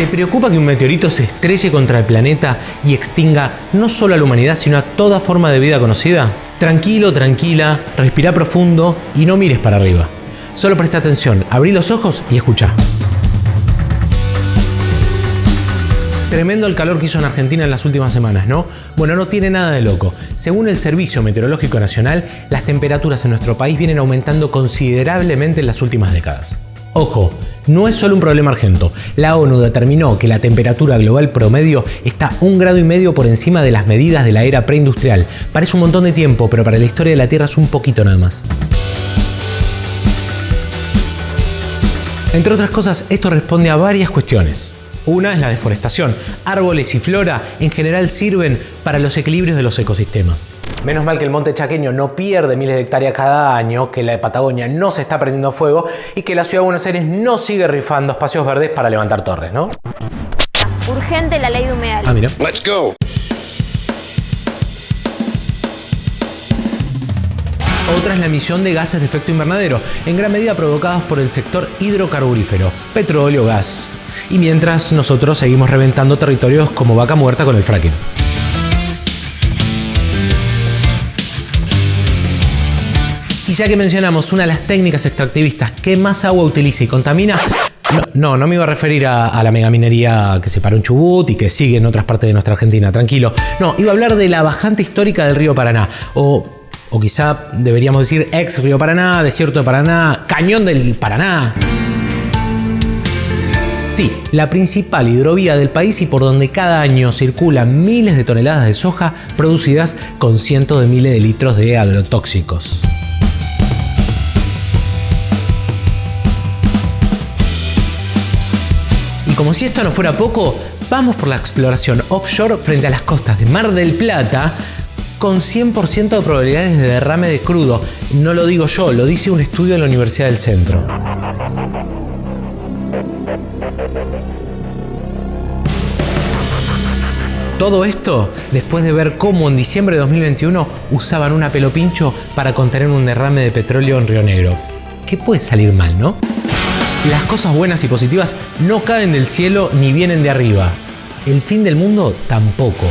¿Te preocupa que un meteorito se estrelle contra el planeta y extinga no solo a la humanidad, sino a toda forma de vida conocida? Tranquilo, tranquila, respira profundo y no mires para arriba. Solo presta atención, abrí los ojos y escucha. Tremendo el calor que hizo en Argentina en las últimas semanas, ¿no? Bueno, no tiene nada de loco. Según el Servicio Meteorológico Nacional, las temperaturas en nuestro país vienen aumentando considerablemente en las últimas décadas. Ojo, no es solo un problema argento. La ONU determinó que la temperatura global promedio está un grado y medio por encima de las medidas de la era preindustrial. Parece un montón de tiempo, pero para la historia de la Tierra es un poquito nada más. Entre otras cosas, esto responde a varias cuestiones. Una es la deforestación. Árboles y flora en general sirven para los equilibrios de los ecosistemas. Menos mal que el monte chaqueño no pierde miles de hectáreas cada año, que la Patagonia no se está prendiendo fuego y que la ciudad de Buenos Aires no sigue rifando espacios verdes para levantar torres, ¿no? Urgente la ley de humedales. Ah, mira. Let's go. Otra es la emisión de gases de efecto invernadero, en gran medida provocados por el sector hidrocarburífero, petróleo, gas. Y mientras nosotros seguimos reventando territorios como vaca muerta con el fracking. Y ya que mencionamos una de las técnicas extractivistas que más agua utiliza y contamina, no, no, no me iba a referir a, la megaminería que se paró en Chubut y que sigue en otras partes de nuestra Argentina, tranquilo. No, iba a hablar de la bajante histórica del río Paraná, o, o quizá deberíamos decir ex río Paraná, desierto de Paraná, cañón del Paraná. Sí, la principal hidrovía del país y por donde cada año circulan miles de toneladas de soja producidas con cientos de miles de litros de agrotóxicos. Y como si esto no fuera poco, vamos por la exploración offshore frente a las costas de Mar del Plata con 100% de probabilidades de derrame de crudo. No lo digo yo, lo dice un estudio de la Universidad del Centro. Todo esto después de ver cómo en diciembre de 2021 usaban una pelopincho para contener un derrame de petróleo en Río Negro. ¿Qué puede salir mal, no? Las cosas buenas y positivas no caen del cielo ni vienen de arriba. El fin del mundo tampoco.